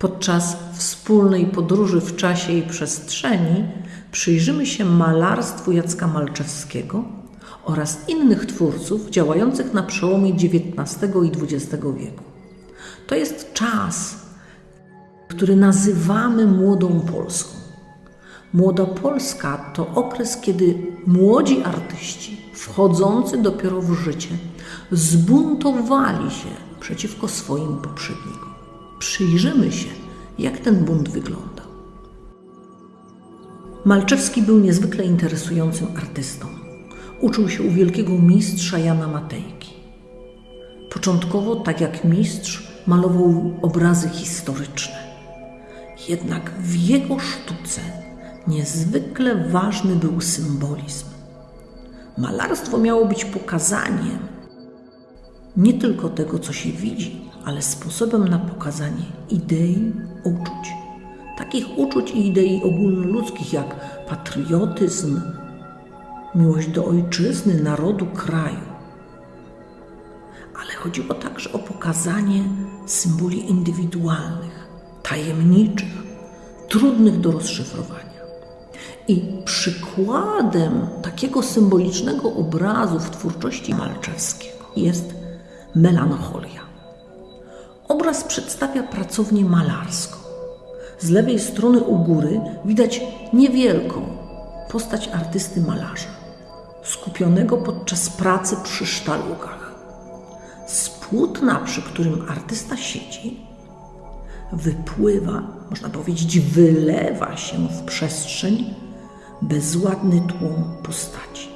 Podczas wspólnej podróży w czasie i przestrzeni przyjrzymy się malarstwu Jacka Malczewskiego oraz innych twórców działających na przełomie XIX i XX wieku. To jest czas, który nazywamy Młodą Polską. Młoda Polska to okres, kiedy młodzi artyści, wchodzący dopiero w życie, zbuntowali się przeciwko swoim poprzednikom. Przyjrzymy się, jak ten bunt wyglądał. Malczewski był niezwykle interesującym artystą. Uczył się u wielkiego mistrza Jana Matejki. Początkowo, tak jak mistrz, malował obrazy historyczne. Jednak w jego sztuce niezwykle ważny był symbolizm. Malarstwo miało być pokazaniem nie tylko tego, co się widzi, ale sposobem na pokazanie idei, uczuć. Takich uczuć i idei ogólnoludzkich jak patriotyzm, miłość do ojczyzny, narodu, kraju. Ale chodziło także o pokazanie symboli indywidualnych, tajemniczych, trudnych do rozszyfrowania. I przykładem takiego symbolicznego obrazu w twórczości Malczewskiego jest melancholia. Obraz przedstawia pracownię malarską. Z lewej strony u góry widać niewielką postać artysty malarza, skupionego podczas pracy przy sztalugach. Z płótna, przy którym artysta siedzi, wypływa, można powiedzieć, wylewa się w przestrzeń bezładny tłum postaci.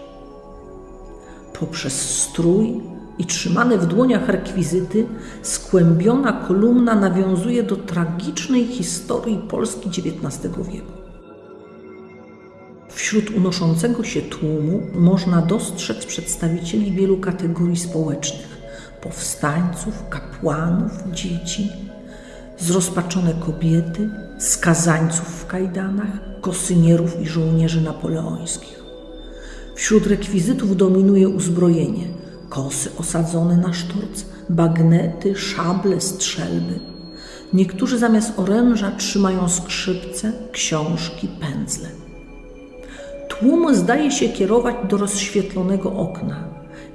Poprzez strój i trzymane w dłoniach rekwizyty, skłębiona kolumna nawiązuje do tragicznej historii Polski XIX wieku. Wśród unoszącego się tłumu można dostrzec przedstawicieli wielu kategorii społecznych: powstańców, kapłanów, dzieci, zrozpaczone kobiety, skazańców w kajdanach, kosynierów i żołnierzy napoleońskich. Wśród rekwizytów dominuje uzbrojenie – kosy osadzone na sztorc, bagnety, szable, strzelby. Niektórzy zamiast oręża trzymają skrzypce, książki, pędzle. Tłum zdaje się kierować do rozświetlonego okna,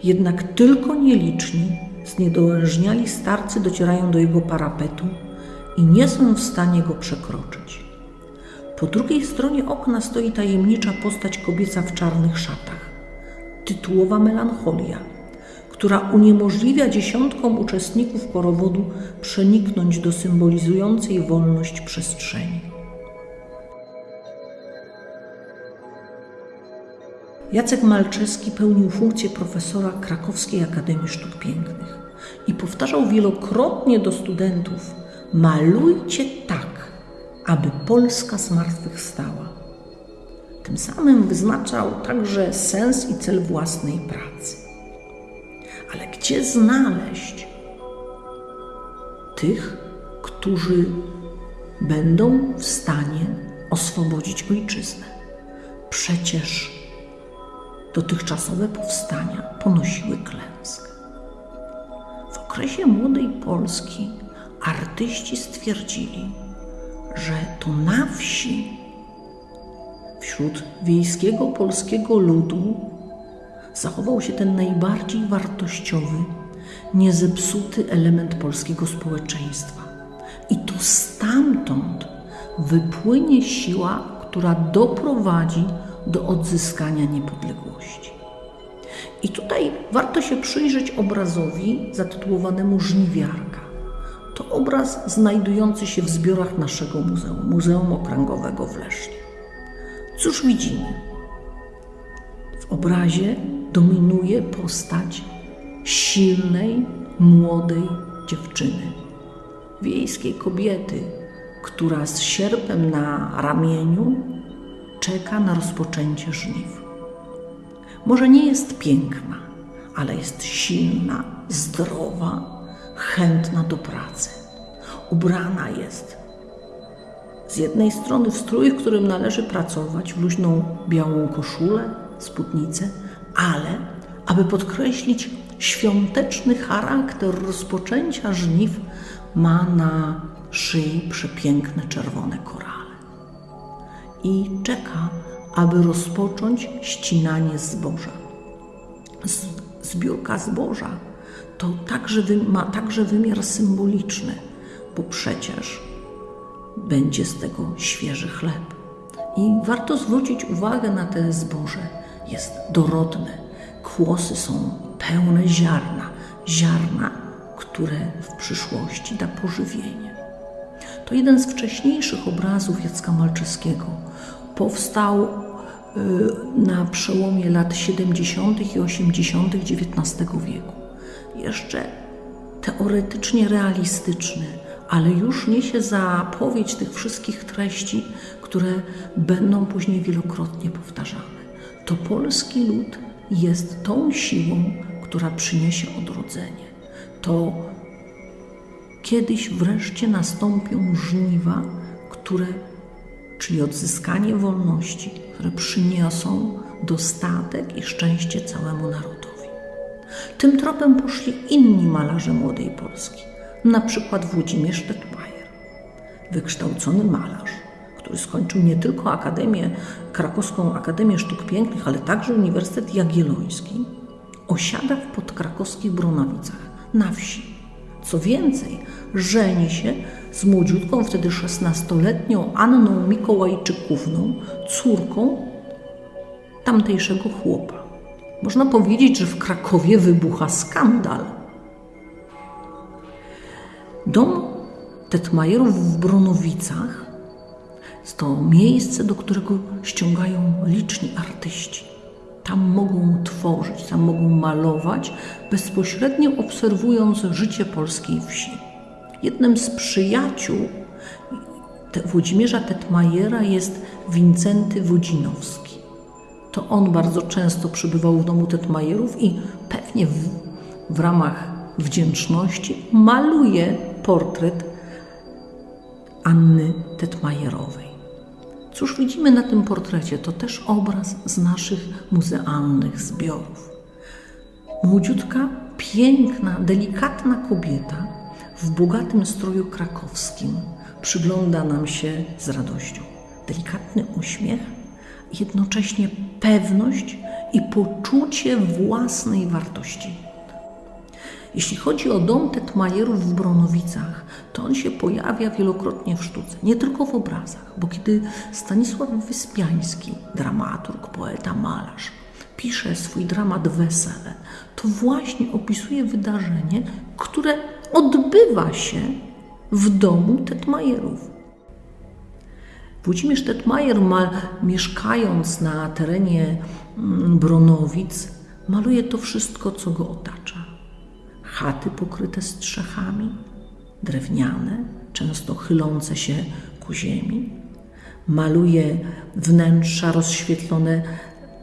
jednak tylko nieliczni, zniedołężniali starcy docierają do jego parapetu i nie są w stanie go przekroczyć. Po drugiej stronie okna stoi tajemnicza postać kobieca w czarnych szatach. Tytułowa melancholia – która uniemożliwia dziesiątkom uczestników porowodu przeniknąć do symbolizującej wolność przestrzeni. Jacek Malczewski pełnił funkcję profesora Krakowskiej Akademii Sztuk Pięknych i powtarzał wielokrotnie do studentów: malujcie tak, aby Polska zmartwychwstała. Tym samym wyznaczał także sens i cel własnej pracy. Ale gdzie znaleźć tych, którzy będą w stanie oswobodzić ojczyznę? Przecież dotychczasowe powstania ponosiły klęskę. W okresie młodej Polski artyści stwierdzili, że to na wsi, wśród wiejskiego polskiego ludu, zachował się ten najbardziej wartościowy, niezepsuty element polskiego społeczeństwa. I to stamtąd wypłynie siła, która doprowadzi do odzyskania niepodległości. I tutaj warto się przyjrzeć obrazowi zatytułowanemu Żniwiarka. To obraz znajdujący się w zbiorach naszego muzeum, Muzeum Okręgowego w Lesznie. Cóż widzimy? W obrazie dominuje postać silnej, młodej dziewczyny, wiejskiej kobiety, która z sierpem na ramieniu czeka na rozpoczęcie żniw. Może nie jest piękna, ale jest silna, zdrowa, chętna do pracy. Ubrana jest z jednej strony w strój, w którym należy pracować, w luźną białą koszulę, spódnicę, ale aby podkreślić świąteczny charakter rozpoczęcia żniw, ma na szyi przepiękne czerwone korale i czeka, aby rozpocząć ścinanie zboża. Zbiórka zboża to także, ma także wymiar symboliczny, bo przecież będzie z tego świeży chleb. I warto zwrócić uwagę na te zboże. Jest dorodne, kłosy są pełne ziarna, ziarna, które w przyszłości da pożywienie. To jeden z wcześniejszych obrazów Jacka Malczewskiego. Powstał y, na przełomie lat 70. i 80. XIX wieku. Jeszcze teoretycznie realistyczny, ale już niesie zapowiedź tych wszystkich treści, które będą później wielokrotnie powtarzane. To polski lud jest tą siłą, która przyniesie odrodzenie. To kiedyś wreszcie nastąpią żniwa, które, czyli odzyskanie wolności, które przyniosą dostatek i szczęście całemu narodowi. Tym tropem poszli inni malarze młodej Polski, na przykład Włodzimierz Tetmajer, wykształcony malarz, który skończył nie tylko Akademię, Krakowską Akademię Sztuk Pięknych, ale także Uniwersytet Jagielloński, osiada w podkrakowskich Bronowicach, na wsi. Co więcej, żeni się z młodziutką, wtedy 16-letnią Anną Mikołajczykówną, córką tamtejszego chłopa. Można powiedzieć, że w Krakowie wybucha skandal. Dom Tetmajerów w Bronowicach to miejsce, do którego ściągają liczni artyści. Tam mogą tworzyć, tam mogą malować, bezpośrednio obserwując życie polskiej wsi. Jednym z przyjaciół Włodzimierza Tetmajera jest Wincenty Wodzinowski. To on bardzo często przybywał w domu Tetmajerów i pewnie w, w ramach wdzięczności maluje portret Anny Tetmajerowej. Cóż widzimy na tym portrecie? To też obraz z naszych muzealnych zbiorów. Młodziutka, piękna, delikatna kobieta w bogatym stroju krakowskim przygląda nam się z radością. Delikatny uśmiech, jednocześnie pewność i poczucie własnej wartości. Jeśli chodzi o dom Tetmajerów w Bronowicach, to on się pojawia wielokrotnie w sztuce, nie tylko w obrazach, bo kiedy Stanisław Wyspiański, dramaturg, poeta, malarz, pisze swój dramat Wesele, to właśnie opisuje wydarzenie, które odbywa się w domu Tetmajerów. Włodzimierz Tetmajer, ma, mieszkając na terenie mm, Bronowic, maluje to wszystko, co go otacza chaty pokryte strzechami, drewniane, często chylące się ku ziemi. Maluje wnętrza rozświetlone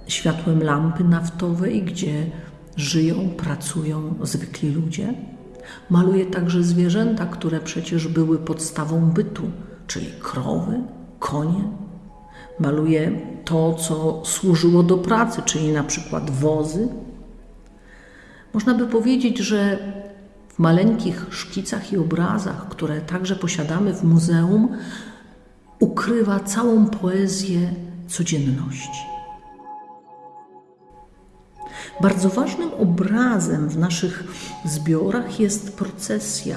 światłem lampy naftowej, gdzie żyją, pracują zwykli ludzie. Maluje także zwierzęta, które przecież były podstawą bytu, czyli krowy, konie. Maluje to, co służyło do pracy, czyli na przykład wozy, można by powiedzieć, że w maleńkich szkicach i obrazach, które także posiadamy w muzeum, ukrywa całą poezję codzienności. Bardzo ważnym obrazem w naszych zbiorach jest procesja.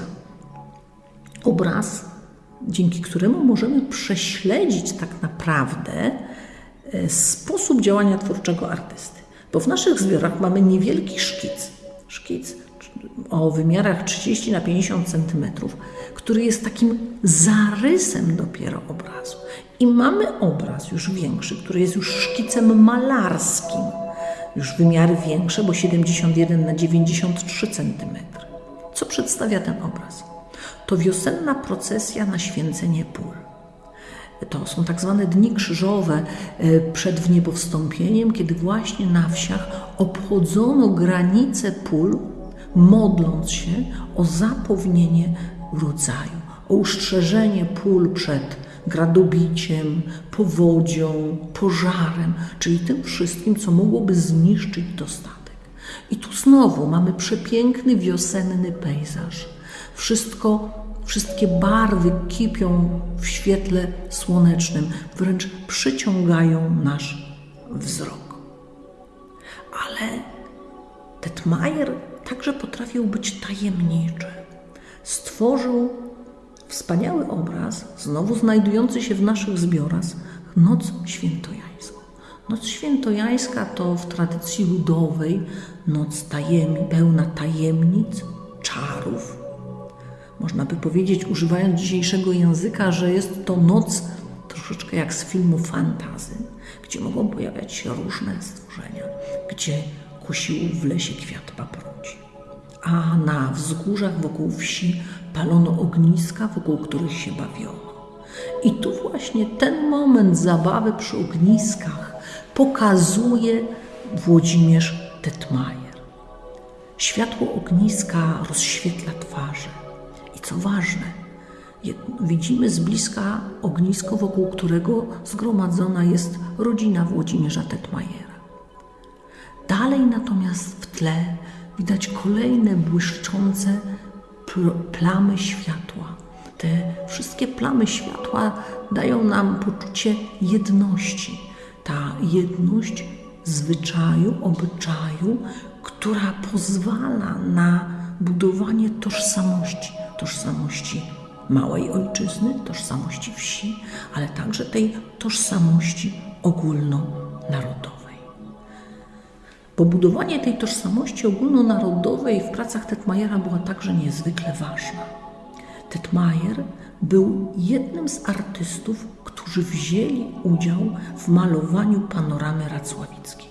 Obraz, dzięki któremu możemy prześledzić tak naprawdę e, sposób działania twórczego artysty. Bo w naszych zbiorach mamy niewielki szkic, szkic o wymiarach 30 na 50 cm, który jest takim zarysem dopiero obrazu. I mamy obraz już większy, który jest już szkicem malarskim. Już wymiary większe, bo 71 na 93 cm. Co przedstawia ten obraz? To wiosenna procesja na święcenie pól. To są tak zwane dni krzyżowe e, przed wniebowstąpieniem, kiedy właśnie na wsiach obchodzono granice pól, modląc się o zapewnienie rodzaju, o ustrzeżenie pól przed gradobiciem, powodzią, pożarem, czyli tym wszystkim, co mogłoby zniszczyć dostatek. I tu znowu mamy przepiękny wiosenny pejzaż. Wszystko Wszystkie barwy kipią w świetle słonecznym, wręcz przyciągają nasz wzrok. Ale Tetmajer także potrafił być tajemniczy. Stworzył wspaniały obraz, znowu znajdujący się w naszych zbiorach, Noc Świętojańską. Noc Świętojańska to w tradycji ludowej noc tajemnic, pełna tajemnic, czarów. Można by powiedzieć, używając dzisiejszego języka, że jest to noc troszeczkę jak z filmu fantazy, gdzie mogą pojawiać się różne stworzenia, gdzie kusił w lesie kwiat paproci. A na wzgórzach wokół wsi palono ogniska, wokół których się bawiono. I tu właśnie ten moment zabawy przy ogniskach pokazuje Włodzimierz Tetmajer. Światło ogniska rozświetla twarze. Co ważne, widzimy z bliska ognisko, wokół którego zgromadzona jest rodzina Włodzimierza Tetmajera. Dalej natomiast w tle widać kolejne błyszczące plamy światła. Te wszystkie plamy światła dają nam poczucie jedności. Ta jedność zwyczaju, obyczaju, która pozwala na budowanie tożsamości, tożsamości małej ojczyzny, tożsamości wsi, ale także tej tożsamości ogólnonarodowej. Bo budowanie tej tożsamości ogólnonarodowej w pracach Tetmajera była także niezwykle ważna. Tetmajer był jednym z artystów, którzy wzięli udział w malowaniu panoramy racławickiej.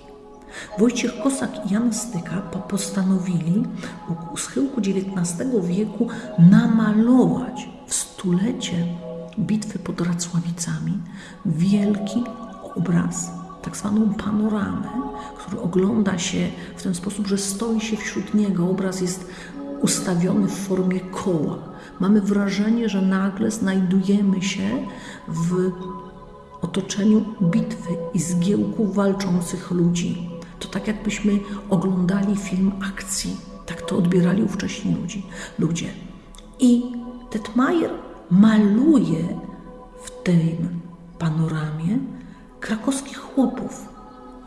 Wojciech Kosak i Jan Styka postanowili u schyłku XIX wieku namalować w stulecie bitwy pod Racławicami wielki obraz, tak zwaną panoramę, który ogląda się w ten sposób, że stoi się wśród niego. Obraz jest ustawiony w formie koła. Mamy wrażenie, że nagle znajdujemy się w otoczeniu bitwy i zgiełku walczących ludzi. Tak jakbyśmy oglądali film akcji. Tak to odbierali ówcześni ludzi, ludzie. I Tetmajer maluje w tym panoramie krakowskich chłopów.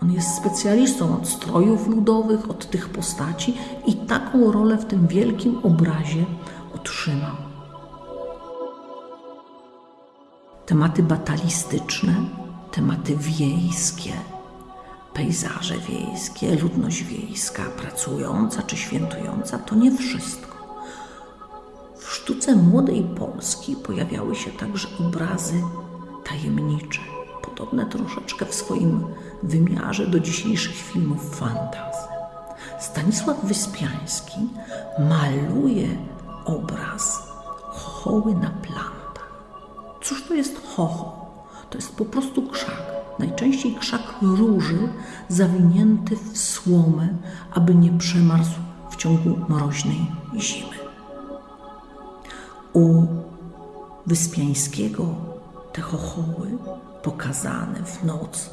On jest specjalistą od strojów ludowych, od tych postaci i taką rolę w tym wielkim obrazie otrzymał. Tematy batalistyczne, tematy wiejskie, pejzaże wiejskie, ludność wiejska, pracująca czy świętująca to nie wszystko. W sztuce młodej Polski pojawiały się także obrazy tajemnicze, podobne troszeczkę w swoim wymiarze do dzisiejszych filmów fantazy. Stanisław Wyspiański maluje obraz chochoły na plantach. Cóż to jest chocho? To jest po prostu krzak. Najczęściej krzak róży zawinięty w słomę, aby nie przemarzł w ciągu mroźnej zimy. U Wyspiańskiego te chochoły pokazane w noc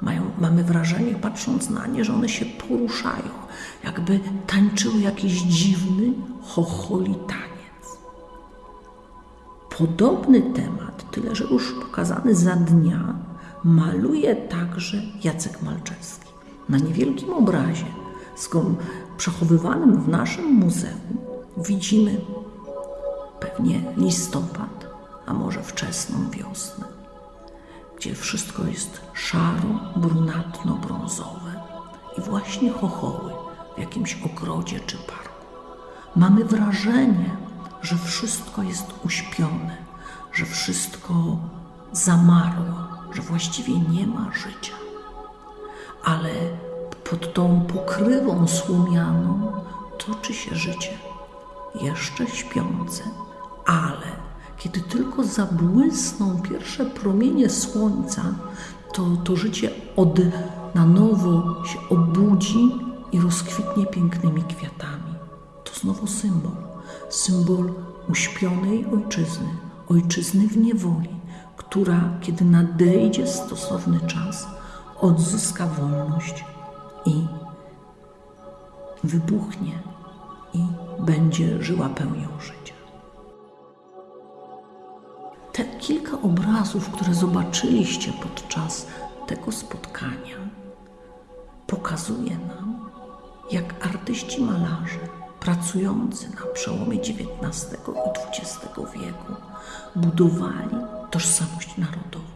mają, mamy wrażenie, patrząc na nie, że one się poruszają, jakby tańczyły jakiś dziwny, chocholi taniec. Podobny temat, tyle że już pokazany za dnia, maluje także Jacek Malczewski. Na niewielkim obrazie, przechowywanym w naszym muzeum, widzimy pewnie listopad, a może wczesną wiosnę gdzie wszystko jest szaro, brunatno-brązowe i właśnie chochoły w jakimś ogrodzie czy parku. Mamy wrażenie, że wszystko jest uśpione, że wszystko zamarło, że właściwie nie ma życia. Ale pod tą pokrywą słomianą toczy się życie, jeszcze śpiące, ale kiedy tylko zabłysną pierwsze promienie słońca, to to życie od na nowo się obudzi i rozkwitnie pięknymi kwiatami. To znowu symbol, symbol uśpionej ojczyzny, ojczyzny w niewoli, która, kiedy nadejdzie stosowny czas, odzyska wolność i wybuchnie i będzie żyła pełnią życia. kilka obrazów, które zobaczyliście podczas tego spotkania, pokazuje nam, jak artyści malarze pracujący na przełomie XIX i XX wieku budowali tożsamość narodową.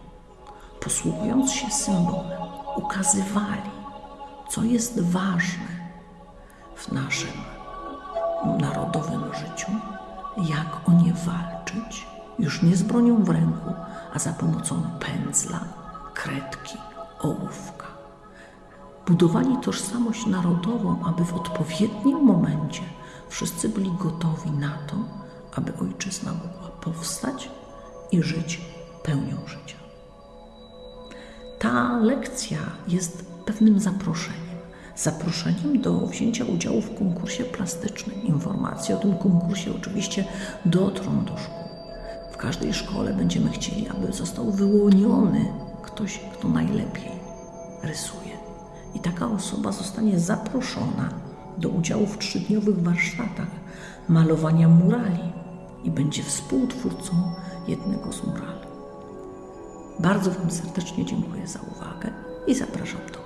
Posługując się symbolem, ukazywali, co jest ważne w naszym narodowym życiu, jak o nie walczyć, już nie z bronią w ręku, a za pomocą pędzla, kredki, ołówka. Budowali tożsamość narodową, aby w odpowiednim momencie wszyscy byli gotowi na to, aby ojczyzna mogła powstać i żyć pełnią życia. Ta lekcja jest pewnym zaproszeniem. Zaproszeniem do wzięcia udziału w konkursie plastycznym. Informacje o tym konkursie oczywiście dotrą do szkół. W każdej szkole będziemy chcieli, aby został wyłoniony ktoś, kto najlepiej rysuje. I taka osoba zostanie zaproszona do udziału w trzydniowych warsztatach malowania murali i będzie współtwórcą jednego z murali. Bardzo Wam serdecznie dziękuję za uwagę i zapraszam do